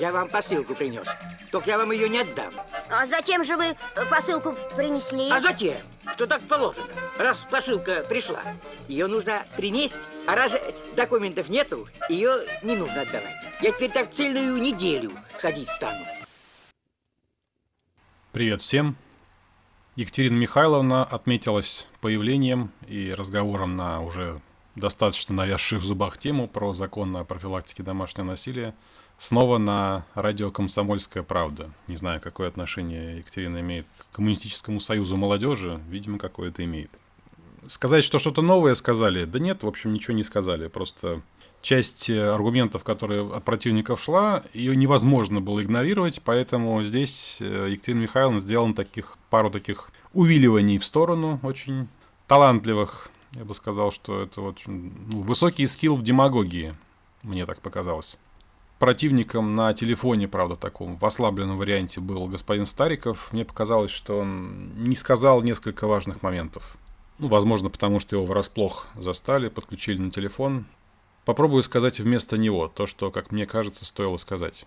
Я вам посылку принес. Только я вам ее не отдам. А зачем же вы э, посылку принесли? А затем, что так положено. Раз посылка пришла, ее нужно принести. А раз документов нету, ее не нужно отдавать. Я теперь так целую неделю ходить стану. Привет всем. Екатерина Михайловна отметилась появлением и разговором на уже достаточно навязшую в зубах тему про закон о профилактике домашнего насилия снова на радио «Комсомольская правда». Не знаю, какое отношение Екатерина имеет к Коммунистическому союзу молодежи, видимо, какое-то имеет. Сказать, что что-то новое сказали, да нет, в общем, ничего не сказали, просто часть э, аргументов, которые от противников шла, ее невозможно было игнорировать, поэтому здесь э, Екатерина Михайловна сделала таких, пару таких увиливаний в сторону, очень талантливых. Я бы сказал, что это очень ну, высокий скилл в демагогии, мне так показалось. Противником на телефоне, правда, таком в ослабленном варианте был господин Стариков. Мне показалось, что он не сказал несколько важных моментов. Ну, возможно, потому что его врасплох застали, подключили на телефон. Попробую сказать вместо него то, что, как мне кажется, стоило сказать.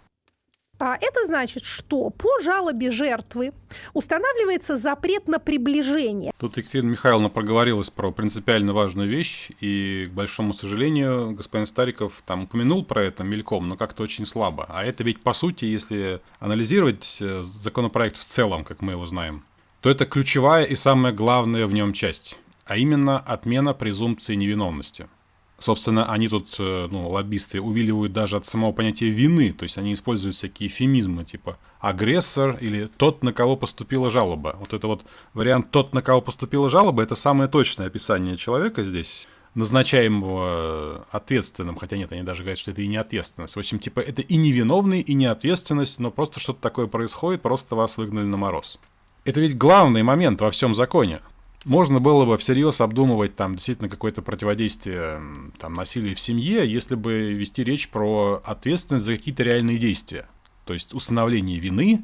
А это значит, что по жалобе жертвы устанавливается запрет на приближение. Тут Екатерина Михайловна проговорилась про принципиально важную вещь, и, к большому сожалению, господин Стариков там упомянул про это мельком, но как-то очень слабо. А это ведь, по сути, если анализировать э, законопроект в целом, как мы его знаем, то это ключевая и самая главная в нем часть, а именно отмена презумпции невиновности – Собственно, они тут, э, ну, лоббисты, увиливают даже от самого понятия вины, то есть они используют всякие эфемизмы, типа агрессор или тот, на кого поступила жалоба. Вот это вот вариант «тот, на кого поступила жалоба» — это самое точное описание человека здесь, назначаемого ответственным, хотя нет, они даже говорят, что это и не ответственность. В общем, типа, это и невиновный, и не ответственность, но просто что-то такое происходит, просто вас выгнали на мороз. Это ведь главный момент во всем законе можно было бы всерьез обдумывать там действительно какое-то противодействие там, насилию в семье, если бы вести речь про ответственность за какие-то реальные действия. То есть установление вины,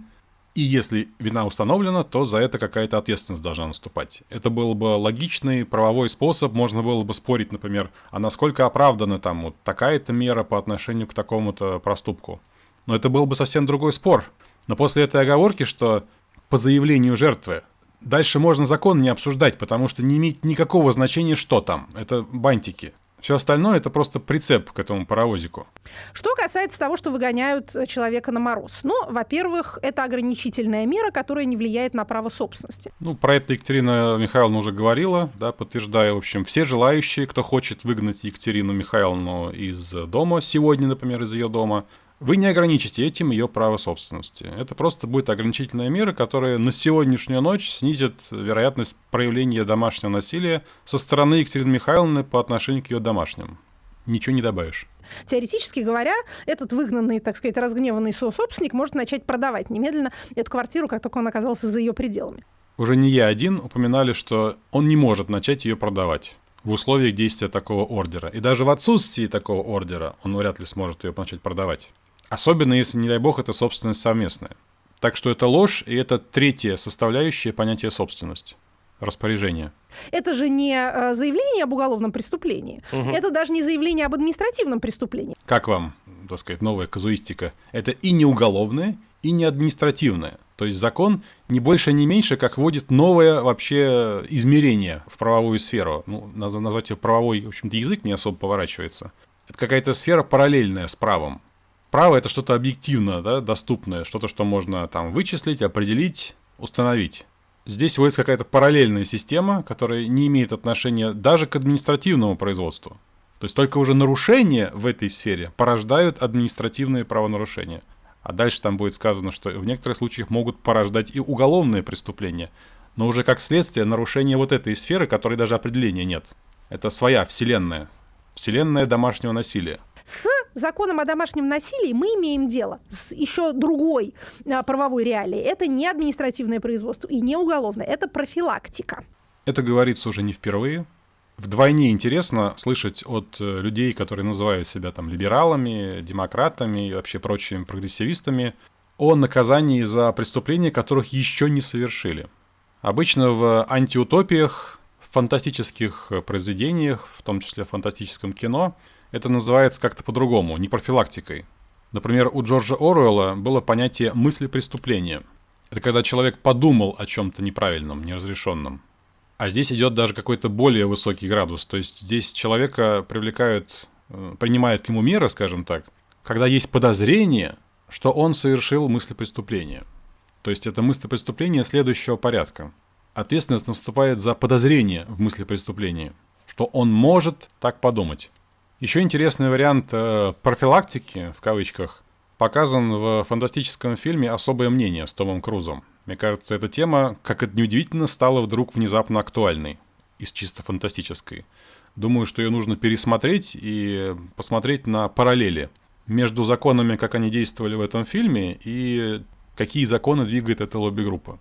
и если вина установлена, то за это какая-то ответственность должна наступать. Это был бы логичный правовой способ, можно было бы спорить, например, а насколько оправдана там вот такая-то мера по отношению к такому-то проступку. Но это был бы совсем другой спор. Но после этой оговорки, что по заявлению жертвы Дальше можно закон не обсуждать, потому что не имеет никакого значения, что там. Это бантики. Все остальное это просто прицеп к этому паровозику. Что касается того, что выгоняют человека на мороз. Ну, во-первых, это ограничительная мера, которая не влияет на право собственности. Ну, про это Екатерина Михайловна уже говорила, да, подтверждая, в общем, все желающие, кто хочет выгнать Екатерину Михайловну из дома сегодня, например, из ее дома, вы не ограничите этим ее право собственности. Это просто будет ограничительная мера, которая на сегодняшнюю ночь снизит вероятность проявления домашнего насилия со стороны Екатерины Михайловны по отношению к ее домашним. Ничего не добавишь. Теоретически говоря, этот выгнанный, так сказать, разгневанный собственник может начать продавать немедленно эту квартиру, как только он оказался за ее пределами. Уже не я один упоминали, что он не может начать ее продавать в условиях действия такого ордера. И даже в отсутствии такого ордера он вряд ли сможет ее начать продавать. Особенно если, не дай бог, это собственность совместная. Так что это ложь, и это третья составляющая понятия собственность распоряжение. Это же не э, заявление об уголовном преступлении. Угу. Это даже не заявление об административном преступлении. Как вам, так сказать, новая казуистика? Это и не уголовное, и не административное. То есть закон не больше, не меньше, как вводит новое вообще измерение в правовую сферу. Ну, надо назвать ее правовой, в общем-то, язык не особо поворачивается. Это какая-то сфера параллельная с правом. Право — это что-то объективно, да, доступное, что-то, что можно там вычислить, определить, установить. Здесь вводится какая-то параллельная система, которая не имеет отношения даже к административному производству. То есть только уже нарушения в этой сфере порождают административные правонарушения. А дальше там будет сказано, что в некоторых случаях могут порождать и уголовные преступления. Но уже как следствие нарушения вот этой сферы, которой даже определения нет. Это своя вселенная. Вселенная домашнего насилия. С законом о домашнем насилии мы имеем дело с еще другой а, правовой реалией. Это не административное производство и не уголовное, это профилактика. Это говорится уже не впервые. Вдвойне интересно слышать от э, людей, которые называют себя там либералами, демократами и вообще прочими прогрессивистами, о наказании за преступления, которых еще не совершили. Обычно в антиутопиях, в фантастических произведениях, в том числе в фантастическом кино, это называется как-то по-другому, не профилактикой. Например, у Джорджа Оруэлла было понятие мысли преступления. Это когда человек подумал о чем-то неправильном, неразрешенном. А здесь идет даже какой-то более высокий градус. То есть здесь человека привлекают, э, принимают к нему меры, скажем так, когда есть подозрение, что он совершил мысль преступления. То есть это мысль преступления следующего порядка. Ответственность наступает за подозрение в мысли преступления, что он может так подумать. Еще интересный вариант э, профилактики, в кавычках, показан в фантастическом фильме «Особое мнение» с Томом Крузом. Мне кажется, эта тема, как это неудивительно, стала вдруг внезапно актуальной из чисто фантастической. Думаю, что ее нужно пересмотреть и посмотреть на параллели между законами, как они действовали в этом фильме, и какие законы двигает эта лобби-группа.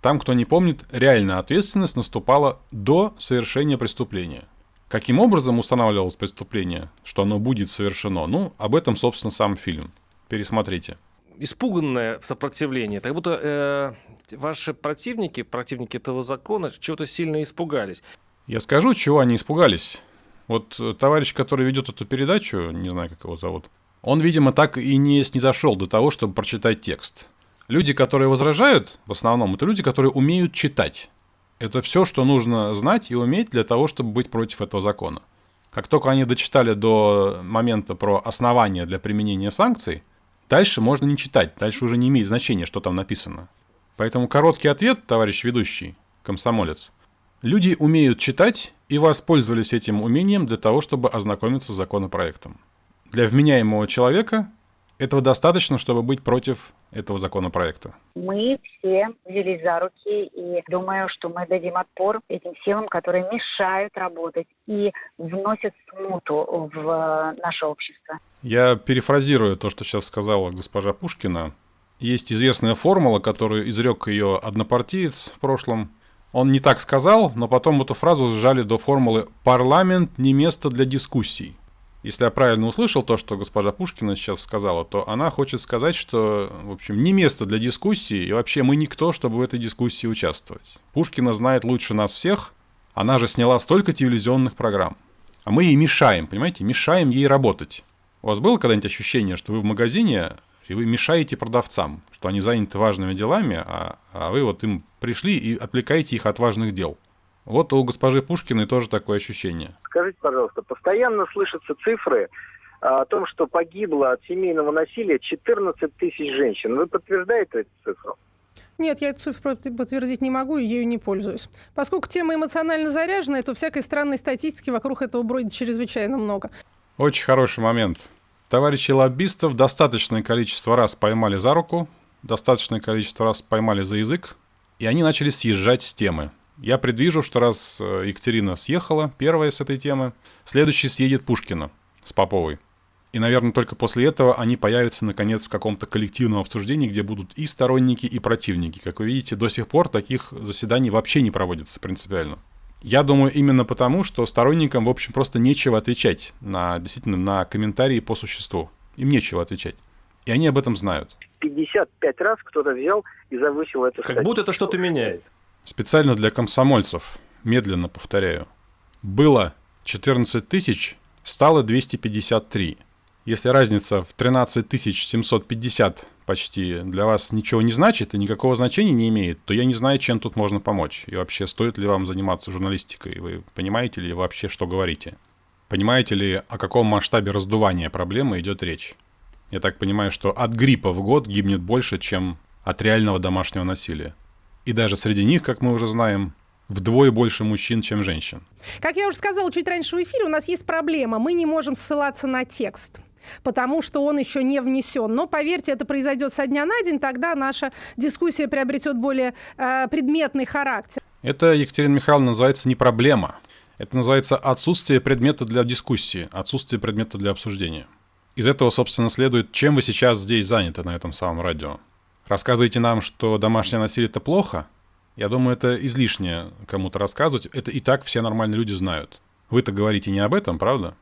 Там, кто не помнит, реальная ответственность наступала до совершения преступления. Каким образом устанавливалось преступление, что оно будет совершено? Ну, об этом, собственно, сам фильм. Пересмотрите. Испуганное сопротивление. Так будто э, ваши противники, противники этого закона, чего-то сильно испугались. Я скажу, чего они испугались. Вот э, товарищ, который ведет эту передачу, не знаю, как его зовут, он, видимо, так и не снизошел до того, чтобы прочитать текст. Люди, которые возражают, в основном, это люди, которые умеют читать. Это все, что нужно знать и уметь для того, чтобы быть против этого закона. Как только они дочитали до момента про основания для применения санкций, дальше можно не читать, дальше уже не имеет значения, что там написано. Поэтому короткий ответ, товарищ ведущий, комсомолец. Люди умеют читать и воспользовались этим умением для того, чтобы ознакомиться с законопроектом. Для вменяемого человека этого достаточно, чтобы быть против этого законопроекта? Мы все взялись за руки и думаю, что мы дадим отпор этим силам, которые мешают работать и вносят смуту в наше общество. Я перефразирую то, что сейчас сказала госпожа Пушкина. Есть известная формула, которую изрек ее однопартиец в прошлом. Он не так сказал, но потом эту фразу сжали до формулы «парламент не место для дискуссий». Если я правильно услышал то, что госпожа Пушкина сейчас сказала, то она хочет сказать, что, в общем, не место для дискуссии, и вообще мы никто, чтобы в этой дискуссии участвовать. Пушкина знает лучше нас всех, она же сняла столько телевизионных программ. А мы ей мешаем, понимаете, мешаем ей работать. У вас было когда-нибудь ощущение, что вы в магазине, и вы мешаете продавцам, что они заняты важными делами, а, а вы вот им пришли и отвлекаете их от важных дел? Вот у госпожи Пушкиной тоже такое ощущение. Скажите, пожалуйста, постоянно слышатся цифры о том, что погибло от семейного насилия 14 тысяч женщин. Вы подтверждаете эту цифру? Нет, я эту цифру подтвердить не могу и ею не пользуюсь. Поскольку тема эмоционально заряженная, то всякой странной статистики вокруг этого бродит чрезвычайно много. Очень хороший момент. Товарищи лоббистов достаточное количество раз поймали за руку, достаточное количество раз поймали за язык, и они начали съезжать с темы. Я предвижу, что раз э, Екатерина съехала, первая с этой темы, следующий съедет Пушкина с Поповой. И, наверное, только после этого они появятся, наконец, в каком-то коллективном обсуждении, где будут и сторонники, и противники. Как вы видите, до сих пор таких заседаний вообще не проводится принципиально. Я думаю, именно потому, что сторонникам, в общем, просто нечего отвечать на, действительно, на комментарии по существу. Им нечего отвечать. И они об этом знают. 55 раз кто-то взял и завысил эту Как будто это что-то меняет. Специально для комсомольцев, медленно повторяю. Было 14 тысяч, стало 253. Если разница в 13 750 почти для вас ничего не значит и никакого значения не имеет, то я не знаю, чем тут можно помочь. И вообще, стоит ли вам заниматься журналистикой? Вы понимаете ли вообще, что говорите? Понимаете ли, о каком масштабе раздувания проблемы идет речь? Я так понимаю, что от гриппа в год гибнет больше, чем от реального домашнего насилия. И даже среди них, как мы уже знаем, вдвое больше мужчин, чем женщин. Как я уже сказала чуть раньше в эфире, у нас есть проблема. Мы не можем ссылаться на текст потому что он еще не внесен. Но поверьте, это произойдет со дня на день, тогда наша дискуссия приобретет более э, предметный характер. Это, Екатерина Михайловна, называется не проблема. Это называется отсутствие предмета для дискуссии, отсутствие предмета для обсуждения. Из этого, собственно, следует, чем вы сейчас здесь заняты на этом самом радио. Рассказываете нам, что домашнее насилие это плохо? Я думаю, это излишне кому-то рассказывать. Это и так все нормальные люди знают. Вы-то говорите не об этом, правда?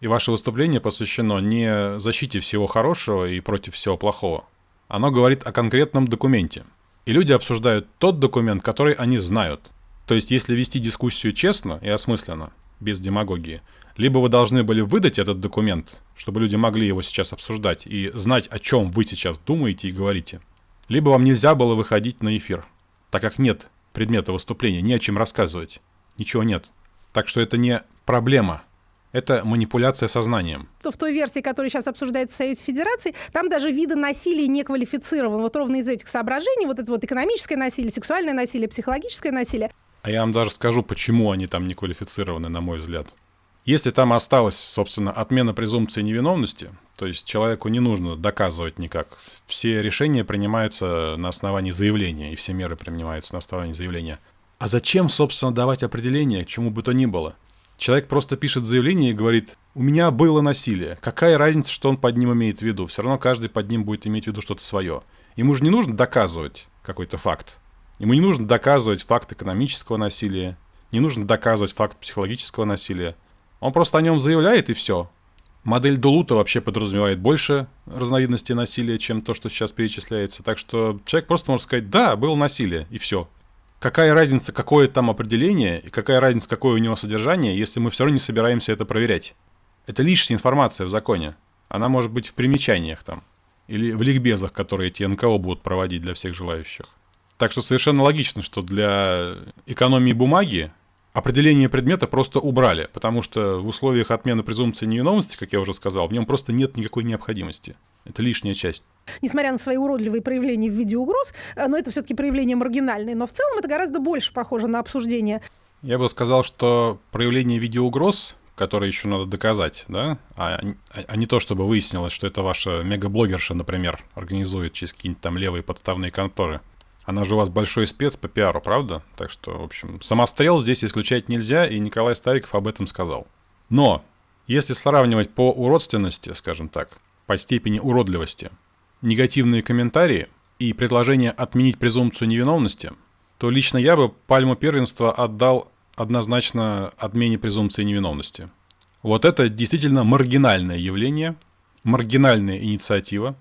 И ваше выступление посвящено не защите всего хорошего и против всего плохого. Оно говорит о конкретном документе. И люди обсуждают тот документ, который они знают. То есть, если вести дискуссию честно и осмысленно, без демагогии, Либо вы должны были выдать этот документ, чтобы люди могли его сейчас обсуждать и знать, о чем вы сейчас думаете и говорите. Либо вам нельзя было выходить на эфир, так как нет предмета выступления, не о чем рассказывать. Ничего нет. Так что это не проблема, это манипуляция сознанием. То в той версии, которая сейчас обсуждается в Совете Федерации, там даже виды насилия не квалифицированы. Вот ровно из этих соображений, вот это вот экономическое насилие, сексуальное насилие, психологическое насилие. А я вам даже скажу, почему они там не квалифицированы, на мой взгляд. Если там осталась, собственно, отмена презумпции невиновности, то есть человеку не нужно доказывать никак. Все решения принимаются на основании заявления, и все меры принимаются на основании заявления. А зачем, собственно, давать определение чему бы то ни было? Человек просто пишет заявление и говорит, у меня было насилие. Какая разница, что он под ним имеет в виду? Все равно каждый под ним будет иметь в виду что-то свое. Ему же не нужно доказывать какой-то факт. Ему не нужно доказывать факт экономического насилия, не нужно доказывать факт психологического насилия. Он просто о нем заявляет и все. Модель Дулута вообще подразумевает больше разновидностей насилия, чем то, что сейчас перечисляется. Так что человек просто может сказать, да, было насилие, и все. Какая разница, какое там определение, и какая разница, какое у него содержание, если мы все равно не собираемся это проверять. Это лишняя информация в законе. Она может быть в примечаниях там. Или в ликбезах, которые эти НКО будут проводить для всех желающих. Так что совершенно логично, что для экономии бумаги определение предмета просто убрали, потому что в условиях отмены презумпции невиновности, как я уже сказал, в нем просто нет никакой необходимости. Это лишняя часть. Несмотря на свои уродливые проявления в виде угроз, э, но это все-таки проявления маргинальные, но в целом это гораздо больше похоже на обсуждение. Я бы сказал, что проявление в виде угроз, которые еще надо доказать, да, а, а не то, чтобы выяснилось, что это ваша мегаблогерша, например, организует через какие-нибудь там левые подставные конторы. Она же у вас большой спец по пиару, правда? Так что, в общем, самострел здесь исключать нельзя, и Николай Стариков об этом сказал. Но, если сравнивать по уродственности, скажем так, по степени уродливости, негативные комментарии и предложение отменить презумпцию невиновности, то лично я бы пальму первенства отдал однозначно отмене презумпции невиновности. Вот это действительно маргинальное явление, маргинальная инициатива.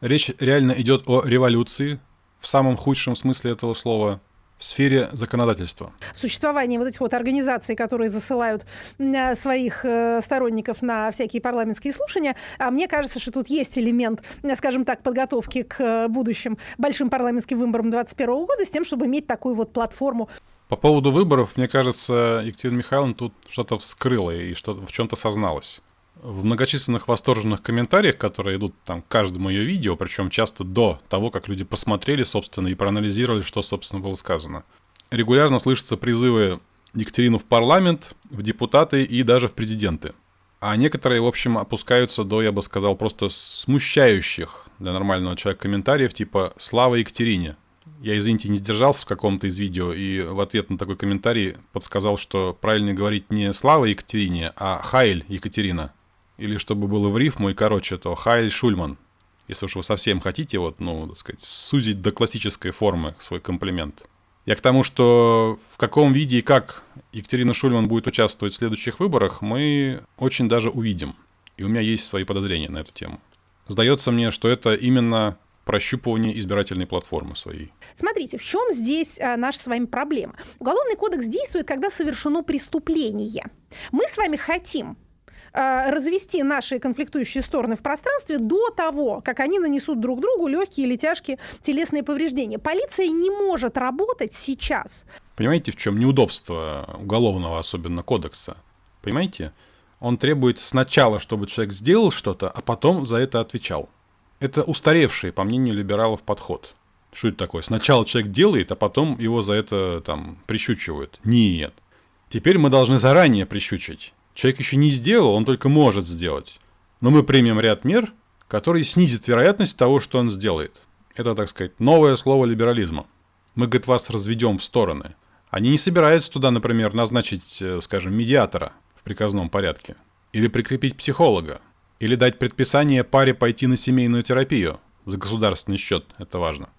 Речь реально идет о революции, в самом худшем смысле этого слова в сфере законодательства. Существование вот этих вот организаций, которые засылают э, своих э, сторонников на всякие парламентские слушания, а мне кажется, что тут есть элемент, э, скажем так, подготовки к будущим большим парламентским выборам 2021 года с тем, чтобы иметь такую вот платформу. По поводу выборов, мне кажется, Екатерина Михайловна тут что-то вскрыла и что в чем-то созналась в многочисленных восторженных комментариях, которые идут там к каждому ее видео, причем часто до того, как люди посмотрели, собственно, и проанализировали, что, собственно, было сказано. Регулярно слышатся призывы Екатерину в парламент, в депутаты и даже в президенты. А некоторые, в общем, опускаются до, я бы сказал, просто смущающих для нормального человека комментариев, типа «Слава Екатерине». Я, извините, не сдержался в каком-то из видео и в ответ на такой комментарий подсказал, что правильно говорить не «Слава Екатерине», а «Хайль Екатерина». Или чтобы было в рифму и короче, то Хайль Шульман. Если уж вы совсем хотите, вот, ну, так сказать, сузить до классической формы свой комплимент. Я к тому, что в каком виде и как Екатерина Шульман будет участвовать в следующих выборах, мы очень даже увидим. И у меня есть свои подозрения на эту тему. Сдается мне, что это именно прощупывание избирательной платформы своей. Смотрите, в чем здесь а, наша с вами проблема? Уголовный кодекс действует, когда совершено преступление. Мы с вами хотим развести наши конфликтующие стороны в пространстве до того, как они нанесут друг другу легкие или тяжкие телесные повреждения. Полиция не может работать сейчас. Понимаете, в чем неудобство уголовного, особенно кодекса? Понимаете? Он требует сначала, чтобы человек сделал что-то, а потом за это отвечал. Это устаревший, по мнению либералов, подход. Что это такое? Сначала человек делает, а потом его за это там прищучивают. Нет. Теперь мы должны заранее прищучить. Человек еще не сделал, он только может сделать. Но мы примем ряд мер, которые снизят вероятность того, что он сделает. Это, так сказать, новое слово либерализма. Мы, говорит, вас разведем в стороны. Они не собираются туда, например, назначить, э, скажем, медиатора в приказном порядке. Или прикрепить психолога. Или дать предписание паре пойти на семейную терапию. За государственный счет, это важно.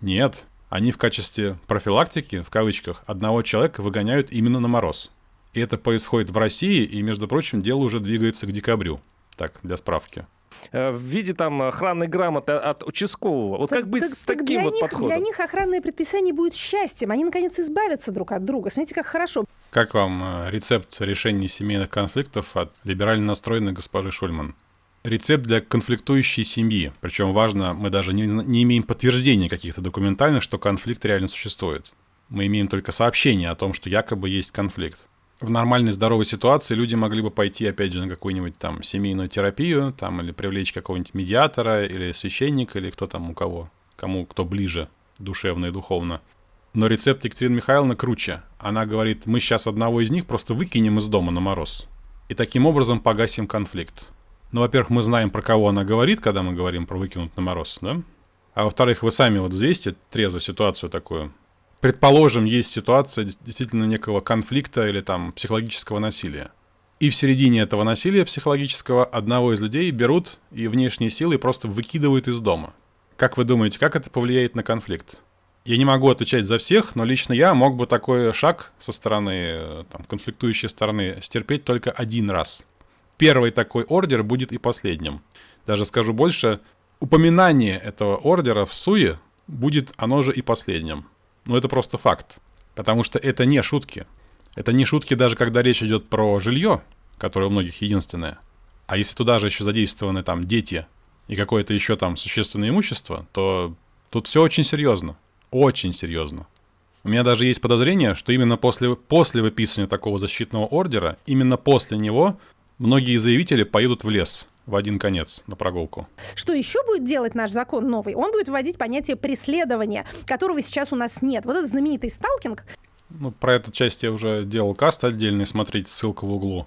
Нет, они в качестве профилактики, в кавычках, одного человека выгоняют именно на мороз. И это происходит в России, и, между прочим, дело уже двигается к декабрю. Так, для справки э, в виде там охранной грамоты от участкового. Вот так, как быть так, с таким вот них, подходом? Для них охранное предписание будет счастьем. Они, наконец, избавятся друг от друга. Смотрите, как хорошо. Как вам э, рецепт решения семейных конфликтов от либерально настроенной госпожи Шульман? Рецепт для конфликтующей семьи. Причем важно, мы даже не, не имеем подтверждения каких-то документальных, что конфликт реально существует. Мы имеем только сообщение о том, что якобы есть конфликт. В нормальной здоровой ситуации люди могли бы пойти, опять же, на какую-нибудь там семейную терапию, там, или привлечь какого-нибудь медиатора, или священника, или кто там у кого, кому кто ближе душевно и духовно. Но рецепт Екатерины Михайловны круче. Она говорит, мы сейчас одного из них просто выкинем из дома на мороз. И таким образом погасим конфликт. Ну, во-первых, мы знаем, про кого она говорит, когда мы говорим про выкинуть на мороз, да? А во-вторых, вы сами вот взвесьте трезво ситуацию такую. Предположим, есть ситуация действительно некого конфликта или там психологического насилия. И в середине этого насилия психологического одного из людей берут и внешние силы просто выкидывают из дома. Как вы думаете, как это повлияет на конфликт? Я не могу отвечать за всех, но лично я мог бы такой шаг со стороны, э, там, конфликтующей стороны стерпеть только один раз. Первый такой ордер будет и последним. Даже скажу больше, упоминание этого ордера в СУЕ будет оно же и последним. Но это просто факт. Потому что это не шутки. Это не шутки даже когда речь идет про жилье, которое у многих единственное. А если туда же еще задействованы там дети и какое-то еще там существенное имущество, то тут все очень серьезно. Очень серьезно. У меня даже есть подозрение, что именно после, после выписывания такого защитного ордера, именно после него многие заявители поедут в лес в один конец на прогулку. Что еще будет делать наш закон новый? Он будет вводить понятие преследования, которого сейчас у нас нет. Вот этот знаменитый сталкинг. Ну, про эту часть я уже делал каст отдельный, смотрите, ссылка в углу.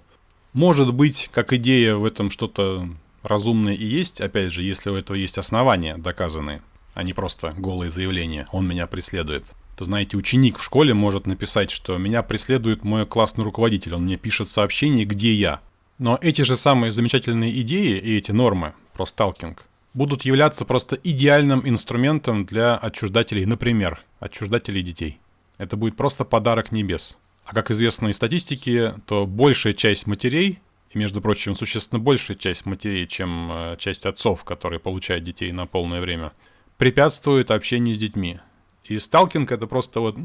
Может быть, как идея в этом что-то разумное и есть, опять же, если у этого есть основания доказанные а не просто голые заявления «он меня преследует». То знаете, ученик в школе может написать, что «меня преследует мой классный руководитель, он мне пишет сообщение, где я». Но эти же самые замечательные идеи и эти нормы про сталкинг будут являться просто идеальным инструментом для отчуждателей, например, отчуждателей детей. Это будет просто подарок небес. А как известно из статистики, то большая часть матерей, и, между прочим, существенно большая часть матерей, чем э, часть отцов, которые получают детей на полное время – препятствует общению с детьми. И сталкинг это просто вот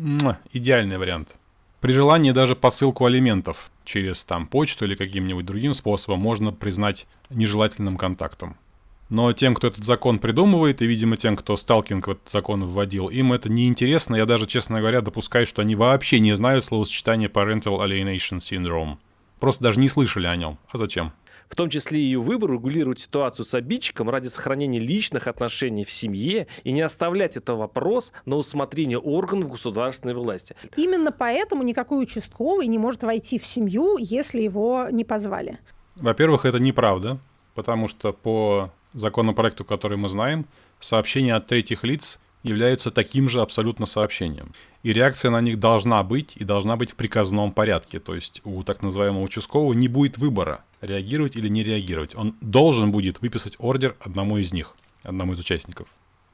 идеальный вариант. При желании даже посылку алиментов через там почту или каким-нибудь другим способом можно признать нежелательным контактом. Но тем, кто этот закон придумывает, и, видимо, тем, кто сталкинг в этот закон вводил, им это неинтересно. Я даже, честно говоря, допускаю, что они вообще не знают словосочетания Parental Alienation Syndrome. Просто даже не слышали о нем. А зачем? В том числе ее выбор регулировать ситуацию с обидчиком ради сохранения личных отношений в семье и не оставлять этот вопрос на усмотрение органов государственной власти. Именно поэтому никакой участковый не может войти в семью, если его не позвали. Во-первых, это неправда, потому что по законопроекту, который мы знаем, сообщения от третьих лиц являются таким же абсолютно сообщением. И реакция на них должна быть и должна быть в приказном порядке. То есть у так называемого участкового не будет выбора, реагировать или не реагировать. Он должен будет выписать ордер одному из них, одному из участников.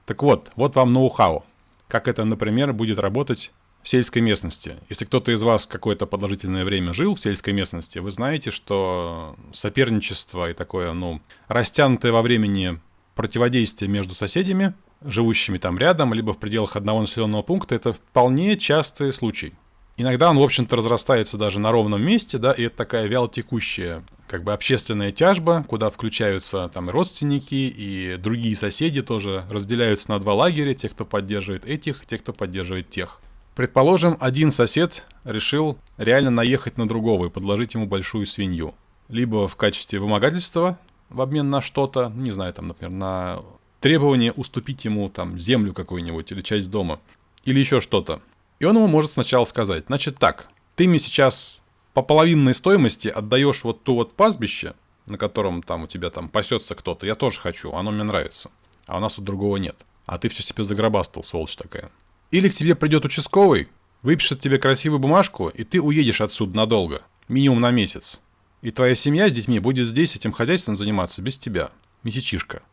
Так вот, вот вам ноу-хау. Как это, например, будет работать в сельской местности. Если кто-то из вас какое-то продолжительное время жил в сельской местности, вы знаете, что соперничество и такое, ну, растянутое во времени противодействие между соседями – живущими там рядом, либо в пределах одного населенного пункта, это вполне частый случай. Иногда он, в общем-то, разрастается даже на ровном месте, да, и это такая вялотекущая, как бы общественная тяжба, куда включаются там и родственники, и другие соседи тоже разделяются на два лагеря, те, кто поддерживает этих, те, кто поддерживает тех. Предположим, один сосед решил реально наехать на другого и подложить ему большую свинью. Либо в качестве вымогательства в обмен на что-то, не знаю, там, например, на требование уступить ему там землю какую-нибудь или часть дома, или еще что-то. И он ему может сначала сказать, значит так, ты мне сейчас по половинной стоимости отдаешь вот ту вот пастбище, на котором там у тебя там пасется кто-то, я тоже хочу, оно мне нравится, а у нас тут другого нет. А ты все себе загробастал, сволочь такая. Или к тебе придет участковый, выпишет тебе красивую бумажку, и ты уедешь отсюда надолго, минимум на месяц. И твоя семья с детьми будет здесь этим хозяйством заниматься без тебя. Месячишка.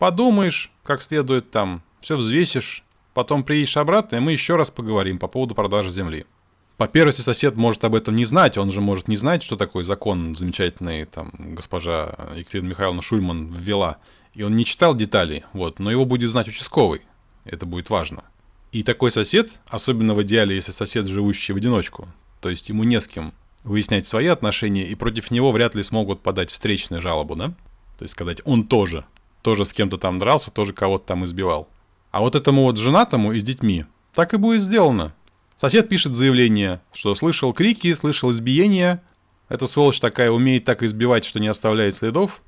Подумаешь, как следует там, все взвесишь, потом приедешь обратно, и мы еще раз поговорим по поводу продажи земли. По первости, сосед может об этом не знать, он же может не знать, что такой закон замечательный, там, госпожа Екатерина Михайловна Шульман ввела. И он не читал деталей, вот, но его будет знать участковый. Это будет важно. И такой сосед, особенно в идеале, если сосед, живущий в одиночку, то есть ему не с кем выяснять свои отношения, и против него вряд ли смогут подать встречную жалобу, да? То есть сказать, он тоже, тоже с кем-то там дрался, тоже кого-то там избивал. А вот этому вот женатому и с детьми так и будет сделано. Сосед пишет заявление, что слышал крики, слышал избиения. Эта сволочь такая умеет так избивать, что не оставляет следов.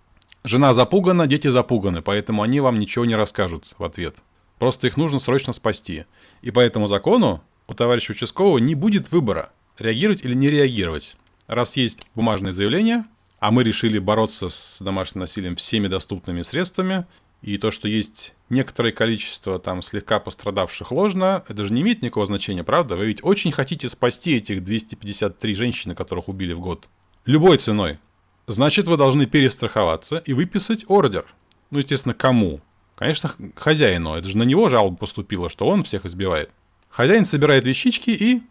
Жена запугана, дети запуганы, поэтому они вам ничего не расскажут в ответ. Просто их нужно срочно спасти. И по этому закону у товарища участкового не будет выбора, реагировать или не реагировать. Раз есть бумажное заявление, а мы решили бороться с домашним насилием всеми доступными средствами, и то, что есть некоторое количество там слегка пострадавших ложно, это же не имеет никакого значения, правда? Вы ведь очень хотите спасти этих 253 женщины, которых убили в год. Любой ценой. Значит, вы должны перестраховаться и выписать ордер. Ну, естественно, кому? Конечно, хозяину. Это же на него жалоба поступила, что он всех избивает. Хозяин собирает вещички и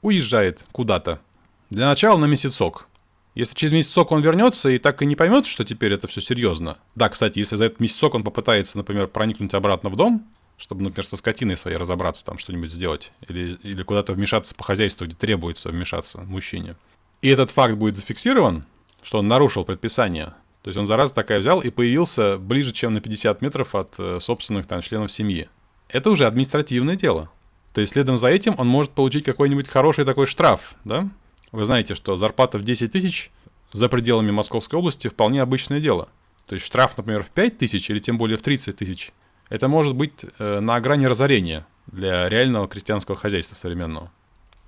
уезжает куда-то. Для начала на месяцок. Если через месяцок он вернется и так и не поймет, что теперь это все серьезно. Да, кстати, если за этот месяцок он попытается, например, проникнуть обратно в дом, чтобы, например, со скотиной своей разобраться, там что-нибудь сделать, или, или куда-то вмешаться по хозяйству, где требуется вмешаться мужчине. И этот факт будет зафиксирован, что он нарушил предписание. То есть он зараза такая взял и появился ближе, чем на 50 метров от э, собственных там членов семьи. Это уже административное дело. То есть следом за этим он может получить какой-нибудь хороший такой штраф, да? Вы знаете, что зарплата в 10 тысяч за пределами Московской области вполне обычное дело. То есть штраф, например, в 5 тысяч или тем более в 30 тысяч, это может быть э, на грани разорения для реального крестьянского хозяйства современного.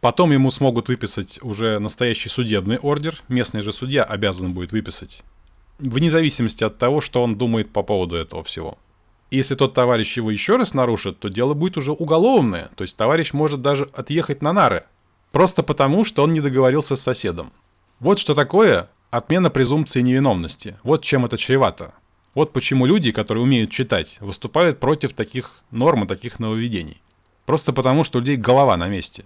Потом ему смогут выписать уже настоящий судебный ордер, местный же судья обязан будет выписать, вне зависимости от того, что он думает по поводу этого всего. Если тот товарищ его еще раз нарушит, то дело будет уже уголовное, то есть товарищ может даже отъехать на нары, Просто потому, что он не договорился с соседом. Вот что такое отмена презумпции невиновности. Вот чем это чревато. Вот почему люди, которые умеют читать, выступают против таких норм и таких нововведений. Просто потому, что у людей голова на месте.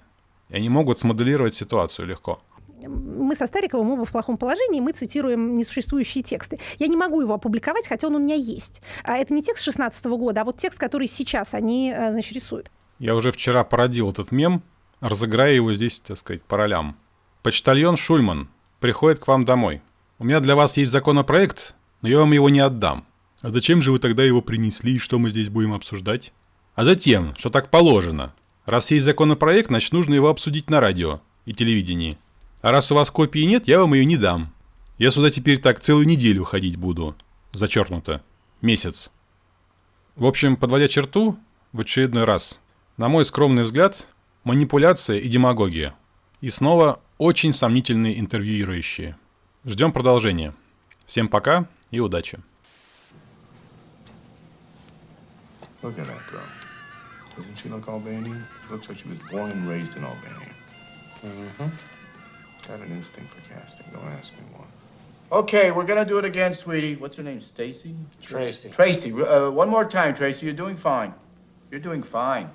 И они могут смоделировать ситуацию легко мы со Стариковым оба в плохом положении, мы цитируем несуществующие тексты. Я не могу его опубликовать, хотя он у меня есть. А это не текст 16 года, а вот текст, который сейчас они, э, значит, рисуют. Я уже вчера породил этот мем, разыграя его здесь, так сказать, по ролям. Почтальон Шульман приходит к вам домой. У меня для вас есть законопроект, но я вам его не отдам. А зачем же вы тогда его принесли и что мы здесь будем обсуждать? А затем, что так положено. Раз есть законопроект, значит нужно его обсудить на радио и телевидении. А раз у вас копии нет, я вам ее не дам. Я сюда теперь так целую неделю ходить буду. Зачеркнуто. Месяц. В общем, подводя черту, в очередной раз. На мой скромный взгляд, манипуляция и демагогия. И снова очень сомнительные интервьюирующие. Ждем продолжения. Всем пока и удачи. Look at that girl. Doesn't she look Albanian? She looks like she was born and raised in Albania. Mm-hmm. Got an instinct for casting. Don't ask me why. Okay, we're gonna do it again, sweetie. What's her name? Stacy? Tracy. Tracy. Uh, one more time, Tracy. You're doing fine. You're doing fine.